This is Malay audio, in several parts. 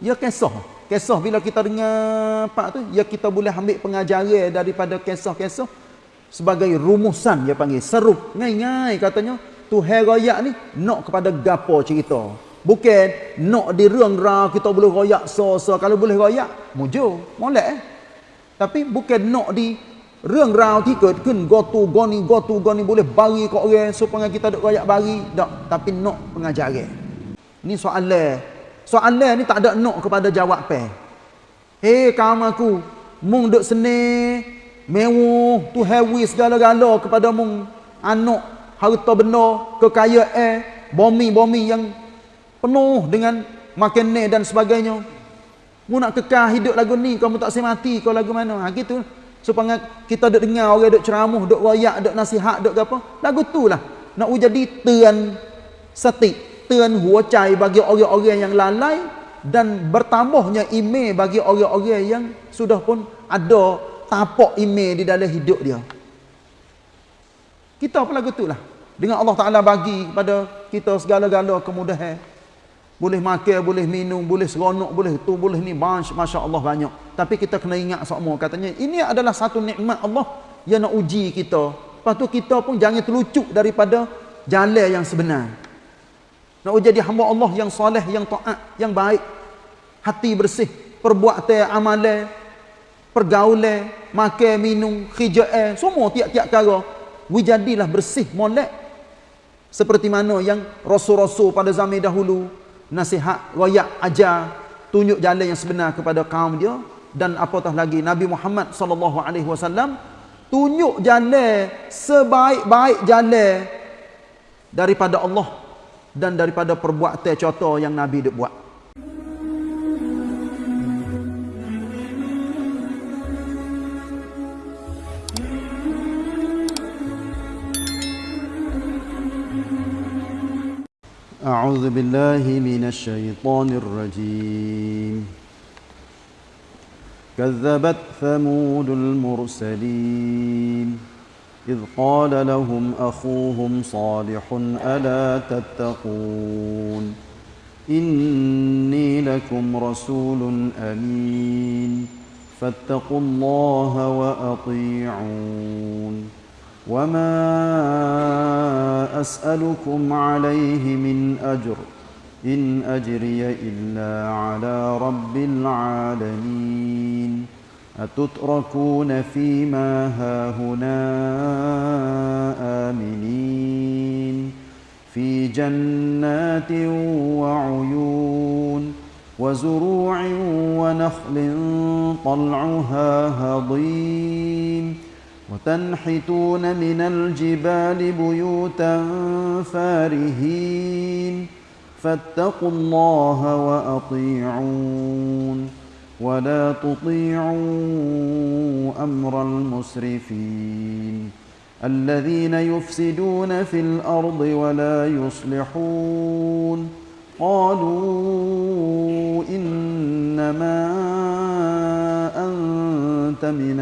ya kisah. Kisah bila kita dengar pak tu, ya kita boleh ambil pengajaran daripada kisah-kisah sebagai rumusan dia panggil serup. Ngai-ngai katanya Tuhan royak ni nak kepada gapo cerita. Bukan nak di ruang kita boleh royak so-so kalau boleh royak mujur, molek eh. Tapi bukan nak di ruang ra ti ket kun go tu go ni tu boleh bagi kat orang supaya kita duk royak bagi tak tapi nak pengajaran. Ni soalan Soalan ni tak ada nak kepada jawab pe. Hei kaum aku, mung duk seni mewah tu heavy segala-gala kepada mung anak harta benda kekayaan bumi-bumi yang penuh dengan makanan dan sebagainya. Mu nak kekal hidup lagu ni kamu tak semati kau lagu mana? Ha gitu. Supaya kita duk dengar orang duk ceramah, duk royak, duk nasihat, duk apa? Lagu tu lah. Nak jadi tuan setik เตือนหัวใจ bagi orang-orang yang lalai dan bertambahnya iman bagi orang-orang yang sudah pun ada tapak iman di dalam hidup dia. Kita pun lagu itulah. Dengan Allah Taala bagi kepada kita segala-gala kemudahan. Boleh makan, boleh minum, boleh seronok, boleh tu, boleh ni, masya-Allah banyak. Tapi kita kena ingat semua katanya ini adalah satu nikmat Allah yang nak uji kita. Lepas tu kita pun jangan terlucuk daripada jalan yang sebenar. Nak jadi hamba Allah yang soleh, yang taat, yang baik. Hati bersih, perbuatan amalan, pergaulan, makan, minum, khija'ah, semua tiap-tiap cara. Wijadilah bersih, molek. Seperti mana yang rasul-rasul pada zaman dahulu nasihat, royak, ajar, tunjuk jalan yang sebenar kepada kaum dia dan apatah lagi Nabi Muhammad sallallahu alaihi wasallam tunjuk jalan sebaik-baik jalan daripada Allah dan daripada perbuatan contoh yang Nabi dia buat. أعوذ بالله من الشيطان الرجيم كذبت ثمود المرسلين إذ قال لهم أخوهم صالح ألا تتقون إني لكم رسول أمين فاتقوا الله وأطيعون وما أسألكم عليه من أجر إن أجري إلا على رب العالمين أتتركون فيما هاهنا آمنين في جنات وعيون وزروع ونخل طلعها هضيم وتنحتون من الجبال بيوتا فارهين فاتقوا الله وأطيعون ولا تطيعوا أمر المسرفين الذين يفسدون في الأرض ولا يصلحون قالوا إنما أنت من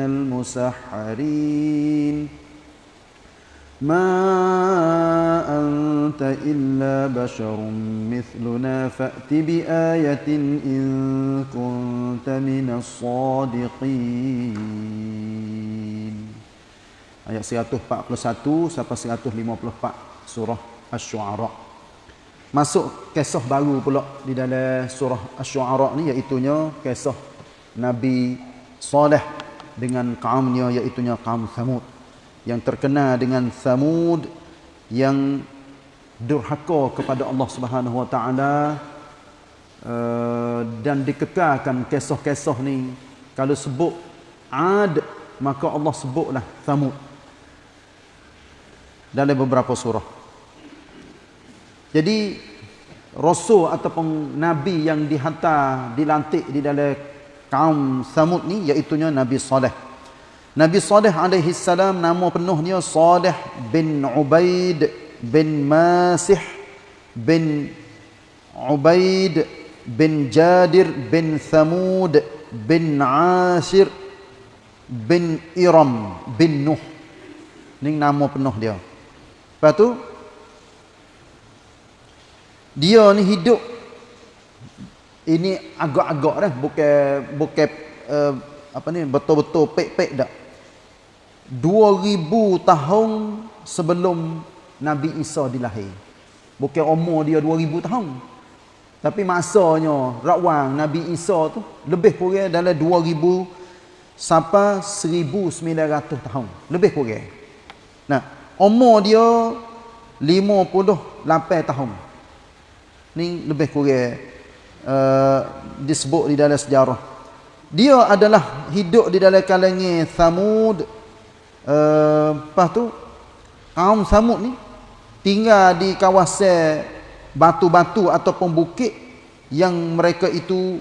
المسحرين ما أنت إلا بشر مثلنا فأت بآية إن كنت من الصادقين Ayat 141 sampai 154 surah Asy-Syu'ara. Masuk kisah baru pula di dalam surah Asy-Syu'ara ni iaitu kisah Nabi Saleh dengan kaumnya iaitu kaum Thamud yang terkena dengan Samud yang durhaka kepada Allah Subhanahu Wa Taala uh, dan dikekalkan kisah-kisah ni. Kalau sebut Ad maka Allah sebutlah Samud dalam beberapa surah. Jadi rasul ataupun nabi yang dihantar dilantik di dalam kaum Samud ni iaitu Nabi Saleh Nabi Saleh alaihi salam nama penuhnya Saleh bin Ubaid bin Masih bin Ubaid bin Jadir bin Thamud bin Ashir bin Iram bin Nuh. Ini nama penuh dia. Lepas tu dia ni hidup ini agak-agak dah bukan bukan uh, apa ni betul-betul pek-pek dak 2000 tahun sebelum Nabi Isa dilahir bukan umur dia 2000 tahun tapi masanya rakwang Nabi Isa tu lebih kurang dalam 2000 sampai 1900 tahun lebih kurang nah umur dia 58 tahun ni lebih kurang uh, disebut di dalam sejarah. Dia adalah hidup di dalam kalangan Thamud. Uh, lepas tu, kaum Thamud ni tinggal di kawasan batu-batu ataupun bukit yang mereka itu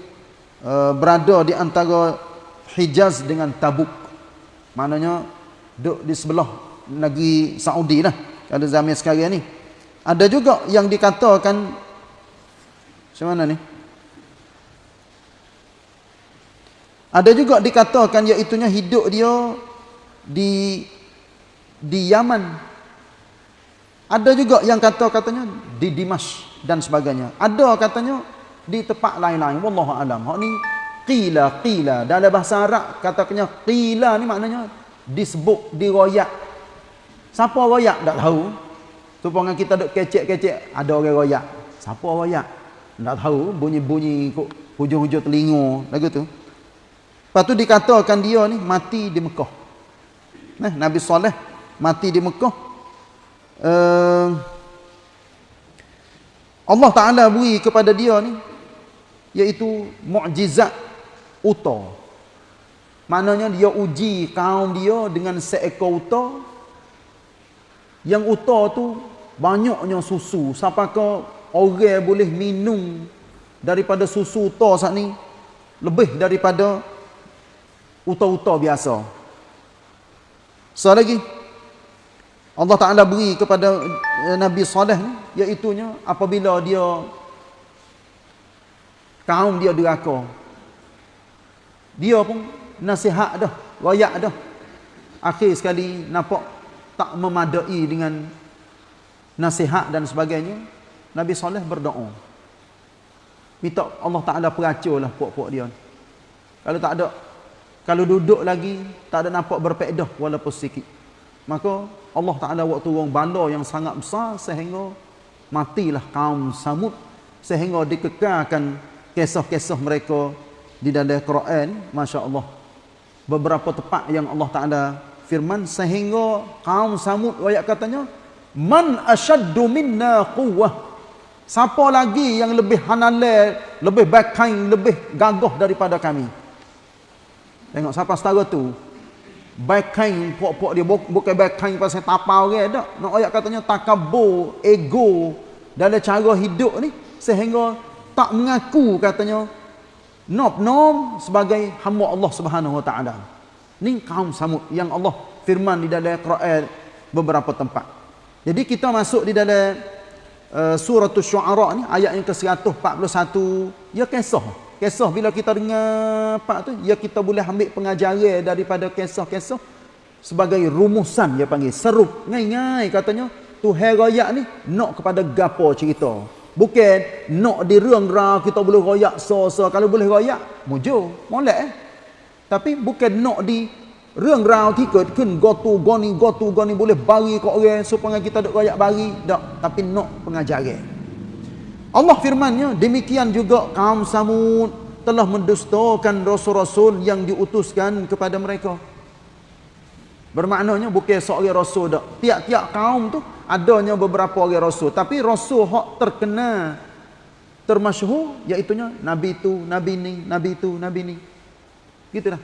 uh, berada di antara Hijaz dengan Tabuk. Maknanya, duduk di sebelah negeri Saudi lah. Ada zaman sekarang ni. Ada juga yang dikatakan macam mana ni? Ada juga dikatakan iaitunya hidup dia di di Yaman. Ada juga yang kata katanya di Dimash dan sebagainya. Ada katanya di tempat lain-lain. Wallahu alam. Hak ni qila qila dalam bahasa Arab katanya qila ni maknanya disebut diroyak. Siapa royak tak tahu. Supaya kita duk kecek-kecek ada orang royak. Siapa royak? Tak tahu bunyi-bunyi hujung-hujung telinga lagu tu. Lepas tu dikatakan dia ni mati di Mekah. Nah, Nabi Saleh mati di Mekah. Uh, Allah Ta'ala beri kepada dia ni iaitu mukjizat uta. Maknanya dia uji kaum dia dengan seekor uta. Yang uta tu banyaknya susu. Sampai ke orang boleh minum daripada susu uta saat ni. Lebih daripada uta-uta biasa. So lagi Allah Taala beri kepada eh, Nabi Saleh ni iaitu apabila dia kaum dia deraka. Dia pun nasihat dah, royak dah. Akhir sekali nampak tak memadai dengan nasihat dan sebagainya. Nabi Saleh berdoa. Minta Allah Taala peracurlah puak-puak dia. Kalau tak ada kalau duduk lagi tak ada nampak berpedah walaupun sikit. Maka Allah Taala waktu turun bala yang sangat besar sehingga matilah kaum Samud sehingga dikekalkan kisah-kisah mereka di dalam Quran, masya-Allah. Beberapa tempat yang Allah Taala firman sehingga kaum Samud ayat katanya man ashaddu minna quwwah siapa lagi yang lebih hanale lebih baikain lebih gagah daripada kami Tengok siapa setara tu. Backing pok-pok dia bukan backing pasal tapau orang dak. Nak ayat katanya takabur, ego dalam cara hidup ni sehingga tak mengaku katanya nop nom sebagai hamba Allah Subhanahu Wa Taala. Ni kaum Samud yang Allah firman di dalam Quran beberapa tempat. Jadi kita masuk di dalam uh, surah Asy-Syu'ara ni ayat yang ke-141 ya kisah Kisah bila kita dengar pak tu, ya kita boleh ambil pengajaran daripada kisah-kisah sebagai rumusan dia panggil serup ngai-ngai katanya Tuhan royak ni nak kepada gapo cerita. Bukan nak di rang ra kita boleh royak so-so kalau boleh royak mujur molek eh. Tapi bukan nak di rang ra ti ket kun gotu goni gotu goni boleh bagi kau orang supaya kita duk royak bagi tak tapi nak pengajaran. Allah firmannya demikian juga kaum Samud telah mendustakan rasul-rasul yang diutuskan kepada mereka. Bermaknanya bukan seorang rasul dak. Tiap-tiap kaum tu adanya beberapa orang rasul, tapi rasul hak terkenal termasyhur iaitu nabi itu, nabi ni, nabi itu, nabi ni. Gitulah.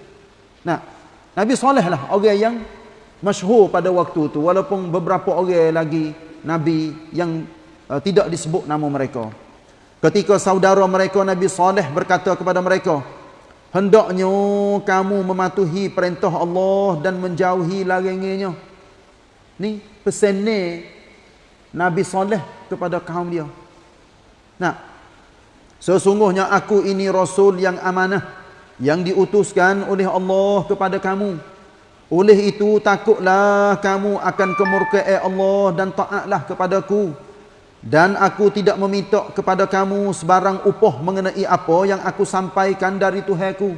Nah, Nabi Saleh lah orang yang masyhur pada waktu tu walaupun beberapa orang lagi nabi yang uh, tidak disebut nama mereka. Ketika saudara mereka Nabi Saleh berkata kepada mereka, hendaknya kamu mematuhi perintah Allah dan menjauhi larangannya. Ni pesan ni Nabi Saleh kepada kaum dia. Nah, sesungguhnya aku ini rasul yang amanah yang diutuskan oleh Allah kepada kamu. Oleh itu takutlah kamu akan kemurkaan Allah dan taatlah kepadaku Dan aku tidak meminta kepada kamu sebarang upah mengenai apa yang aku sampaikan dari Tuhanku.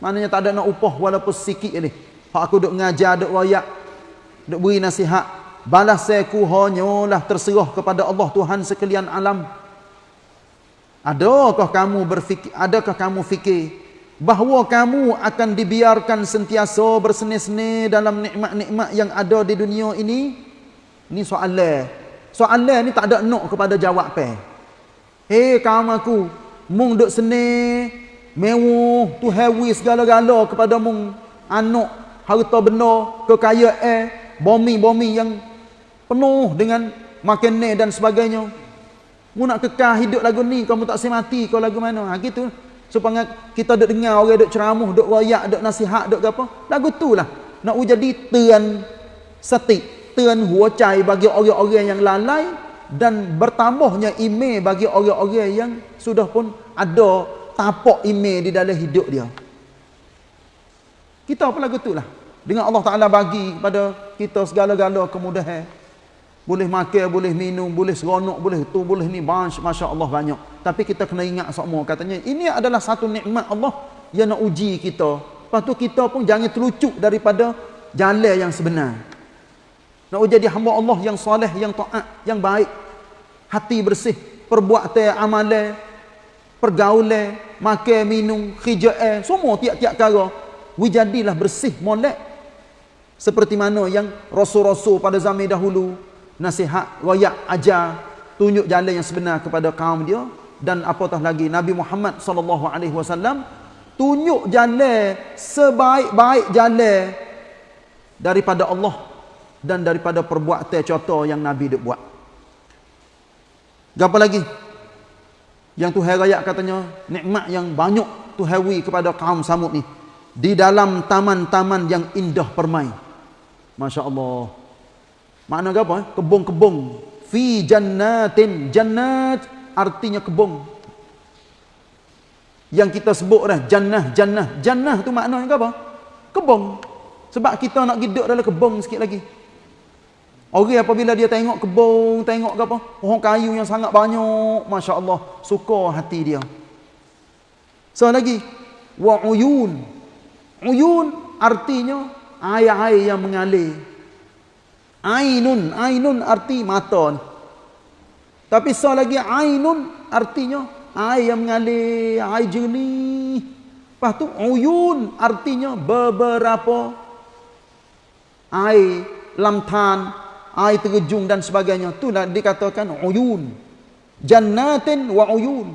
Maknanya tak ada nak upah walaupun sikit ni. Hak aku duk ngajar, duk royak, duk beri nasihat. Balas saya hanyalah terserah kepada Allah Tuhan sekalian alam. Adakah kamu berfikir, adakah kamu fikir bahawa kamu akan dibiarkan sentiasa berseni-seni dalam nikmat-nikmat yang ada di dunia ini? Ini soalan. Soalan ni tak ada nak kepada jawab pe. Hei kaum aku, mung duk seni mewah tu hewi segala-gala kepada mung anak harta benda kekayaan bomi-bomi yang penuh dengan makanan dan sebagainya Mu nak kekal hidup lagu ni, kamu tak semati kau lagu mana? Ha gitu. Supaya kita duk dengar orang duk ceramah, duk royak, duk nasihat, duk apa? Lagu tu lah. Nak jadi tuan tuan huacai bagi orang-orang yang lalai dan bertambahnya ime bagi orang-orang yang sudah pun ada tapak ime di dalam hidup dia. Kita apa lagu tu lah. Dengan Allah Ta'ala bagi pada kita segala-gala kemudahan. Boleh makan, boleh minum, boleh seronok, boleh tu, boleh ni. Masya Allah banyak. Tapi kita kena ingat semua. Katanya ini adalah satu nikmat Allah yang nak uji kita. Lepas tu kita pun jangan terlucuk daripada jalan yang sebenar. Nak jadi hamba Allah yang soleh, yang taat, yang baik. Hati bersih. Perbuatan amalan. Pergaulan. Makan, minum, khija'ah. Semua tiap-tiap cara. Wijadilah bersih, molek. Seperti mana yang rasul-rasul pada zaman dahulu nasihat, royak, ajar, tunjuk jalan yang sebenar kepada kaum dia dan apatah lagi Nabi Muhammad sallallahu alaihi wasallam tunjuk jalan sebaik-baik jalan daripada Allah dan daripada perbuatan contoh yang Nabi dia buat. Apa lagi? Yang Tuhan rakyat katanya nikmat yang banyak Tuhan wi kepada kaum Samud ni di dalam taman-taman yang indah permai. Masya Allah. Makna apa? Eh? Kebun-kebun. Fi jannatin. Jannat artinya kebun. Yang kita sebut dah. Jannah, jannah. Jannah tu maknanya apa? Kebun. Sebab kita nak hidup dalam kebun sikit lagi. Orang apabila dia tengok kebun, tengok apa? Pohon kayu yang sangat banyak. Masya Allah. Suka hati dia. So lagi. Wa uyun. Uyun artinya air-air yang mengalir. Ainun, ainun arti mata. Tapi so lagi ainun artinya air yang mengalir, air jernih. Lepas tu uyun artinya beberapa air lamtan, air terjun dan sebagainya. Itulah dikatakan uyun. Jannatin wa uyun.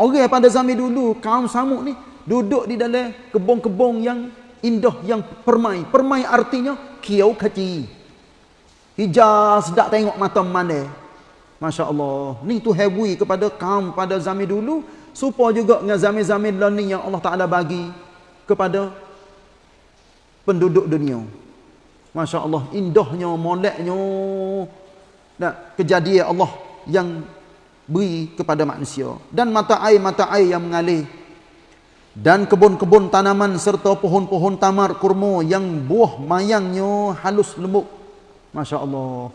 Orang pada zaman dulu kaum Samud ni duduk di dalam kebun-kebun yang indah yang permai. Permai artinya kiau kecil. Hijau sedap tengok mata mana. Masya Allah. Ni tu hebui kepada kaum pada zaman dulu. Supaya juga dengan zaman-zaman learning yang Allah Ta'ala bagi kepada penduduk dunia. Masya Allah. Indahnya, moleknya. Nah, kejadian Allah yang beri kepada manusia. Dan mata air-mata air yang mengalir. Dan kebun-kebun tanaman serta pohon-pohon tamar kurma yang buah mayangnya halus lembut. Masya Allah.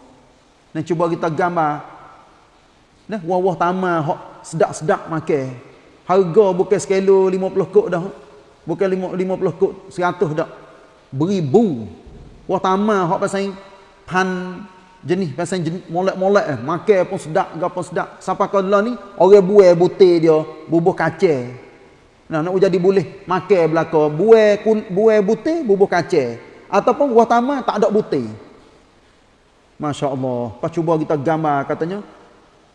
Ni cuba kita gambar. Nah, wah-wah tamar hok sedap-sedap makan. Harga bukan sekilo 50 kok dah. Bukan 50 kok, 100 dah. Beribu. Wah tamar hok pasal pan jenis pasal jenis molek-molek eh. Makan pun sedap, gapo sedap. Sampai kau ni orang buai butir dia, bubuh kacang. Nah, nak jadi boleh makan belaka. Buai buai butir, bubuh kacang. Ataupun buah tamar tak ada butir. Masya Allah. Lepas cuba kita gambar katanya.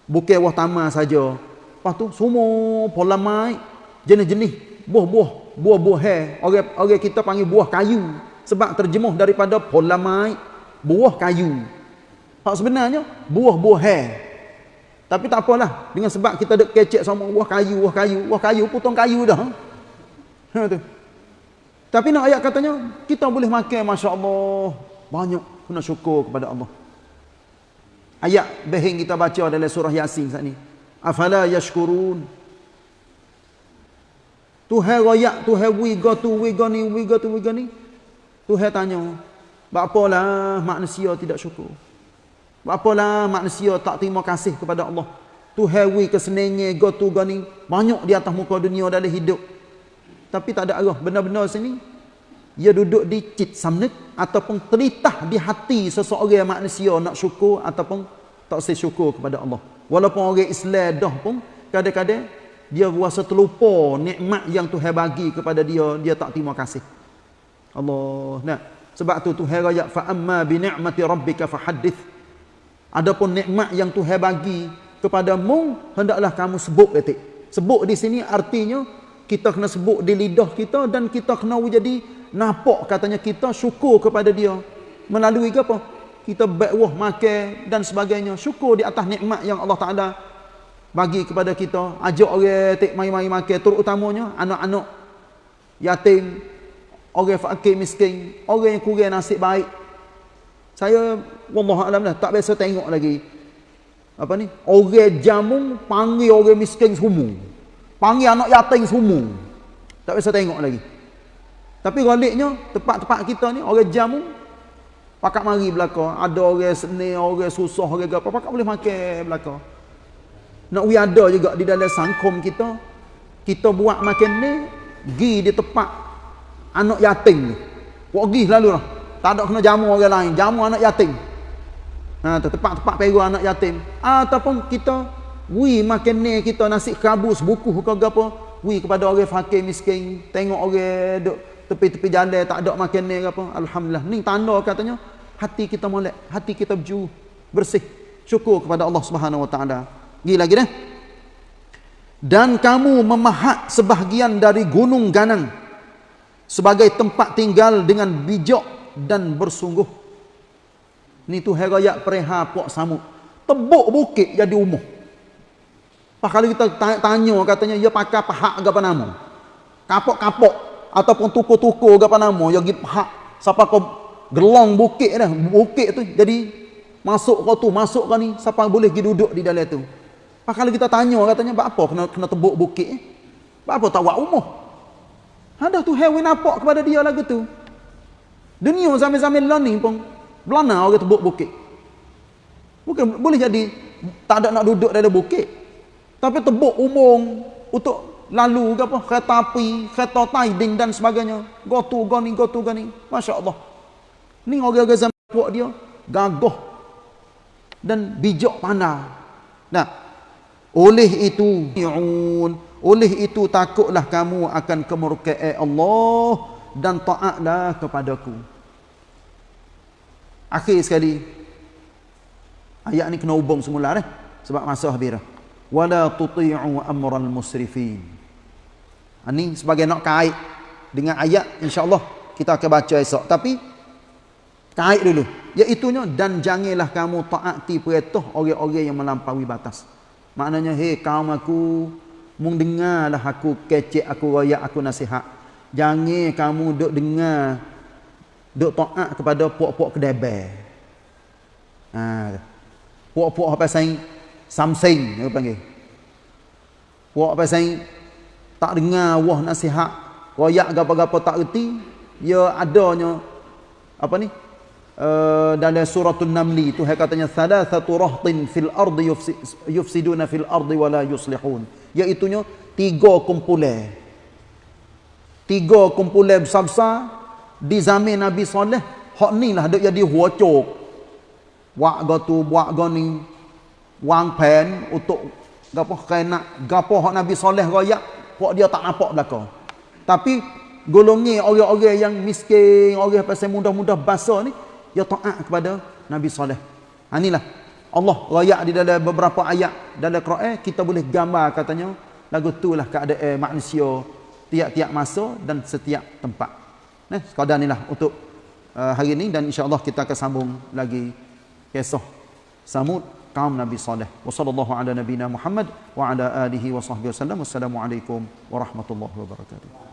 Bukan wah tamar saja. Lepas tu semua pola mai. Jenis-jenis. Buah-buah. Buah-buah hai. Orang, orang kita panggil buah kayu. Sebab terjemuh daripada pola mai. Buah kayu. Hak sebenarnya buah-buah hai. Tapi tak apalah. Dengan sebab kita dek kecek sama buah kayu. Buah kayu. Buah kayu. Potong kayu dah. Ha, tu. Tapi nak ayat katanya. Kita boleh makan. Masya Allah. Banyak. Kena syukur kepada Allah. Ayat behing kita baca dalam surah Yasin saat ni. Afala yashkurun. Tuhan royak, Tuhan wiga tu, wiga ni, wiga tu, wiga ni. Tuhan tanya. Bapalah manusia tidak syukur. Apalah manusia tak terima kasih kepada Allah. Tu hewi kesenenge go tu banyak di atas muka dunia dalam hidup. Tapi tak ada arah benar-benar sini. Ia duduk di cit samnik ataupun terlitah di hati seseorang manusia nak syukur ataupun tak syukur kepada Allah. Walaupun orang Islam dah pun kadang-kadang dia rasa terlupa nikmat yang Tuhan bagi kepada dia dia tak terima kasih Allah. Nah sebab tu Tuhan raya fa amma bi ni'mati rabbika fahaddith adapun nikmat yang Tuhan bagi kepadamu hendaklah kamu sebut detik. Sebut di sini artinya kita kena sebut di lidah kita dan kita kena jadi nampak katanya kita syukur kepada dia. Melalui apa? Kita baik makan dan sebagainya. Syukur di atas nikmat yang Allah Taala bagi kepada kita. Ajak orang tek mai-mai makan. Terutamanya anak-anak yatim orang fakir miskin orang yang kurang nasib baik. Saya wallahu alam lah tak biasa tengok lagi. Apa ni? Orang jamu panggil orang miskin semua. Panggil anak yatim semua. Tak biasa tengok lagi. Tapi galiknya tempat-tempat kita ni orang jamu pakat mari belaka ada orang seni orang susah orang apa pakat boleh makan belaka nak we ada juga di dalam sangkum kita kita buat makan ni gi di tempat anak yatim ni. Buat gi lalu lah. Tak ada kena jamu orang lain. Jamu anak yatim. Ha tempat-tempat peru anak yatim. Ataupun kita we makan ni kita nasi kabus buku ke apa we kepada orang fakir miskin tengok orang duk tepi-tepi jalan tak ada makan ni apa. Alhamdulillah. Ni tanda katanya hati kita molek hati kita berju bersih. Syukur kepada Allah Subhanahu wa taala. Pergi lagi dah. Dan kamu memahat sebahagian dari gunung ganang sebagai tempat tinggal dengan bijak dan bersungguh. Ni tu herayat pereha puak samud. Tebuk bukit jadi umuh. Pak kalau kita tanya katanya ia pakai pahak ke apa nama? Kapok-kapok ataupun tuku-tuku apa nama? Ya pergi pahak siapa kau gelong bukit dah. Bukit tu jadi masuk kau tu, masuk kau ni siapa boleh pergi duduk di dalam tu. Pak kalau kita tanya katanya apa kena kena tebuk bukit apa tak buat Ada tu hewan nampak kepada dia lagu tu. Dunia zaman-zaman ni pun belana orang tebuk bukit. Bukan boleh jadi tak ada nak duduk dalam bukit. Tapi tebuk umum untuk lalu ke apa kereta api, kereta tiding dan sebagainya. Go tu go ni go tu go ni. Masya-Allah. Ni orang-orang zaman buat dia gagah dan bijak pandai. Nah, oleh itu, oleh itu takutlah kamu akan kemurkaan Allah dan taatlah kepadaku. Akhir sekali ayat ni kena hubung semula eh sebab masa habis dah. Wala tuti'u amral musrifin. Ini sebagai nak kait dengan ayat insya-Allah kita akan baca esok tapi kait dulu iaitu dan janganlah kamu taati perintah orang-orang yang melampaui batas. Maknanya, hei kaum aku, mung dengarlah aku kecek, aku royak, aku nasihat. Jangan kamu duk dengar, duk taat kepada puak-puak kedebel. Ha, puak-puak apa sayang, samsing, aku panggil. Puak apa sayang, tak dengar wah nasihat, royak apa-apa tak erti, ya adanya, apa ni, uh, dalam suratul namli Tuhan katanya thalathatu rahtin fil ardi yufsiduna fil ardi wala yuslihun. Iaitu tiga kumpulan. Tiga kumpulan besar-besar di zaman Nabi Saleh hak ni lah dak jadi huacok buat gatu buat gani wang pen untuk gapo kena gapo hak Nabi Saleh royak hak dia tak nampak belaka tapi golongi orang-orang yang miskin orang pasal mudah-mudah basah ni ya taat kepada Nabi Saleh. Ha inilah Allah rayak di dalam beberapa ayat dalam Quran kita boleh gambar katanya lagu itulah keadaan manusia tiap-tiap masa dan setiap tempat. Nah, sekadar inilah untuk uh, hari ini dan insya-Allah kita akan sambung lagi kisah Samud kaum Nabi Saleh. Wassallallahu ala nabiyina Muhammad wa ala alihi wa sahbihi wasallam. Wassalamualaikum warahmatullahi wabarakatuh.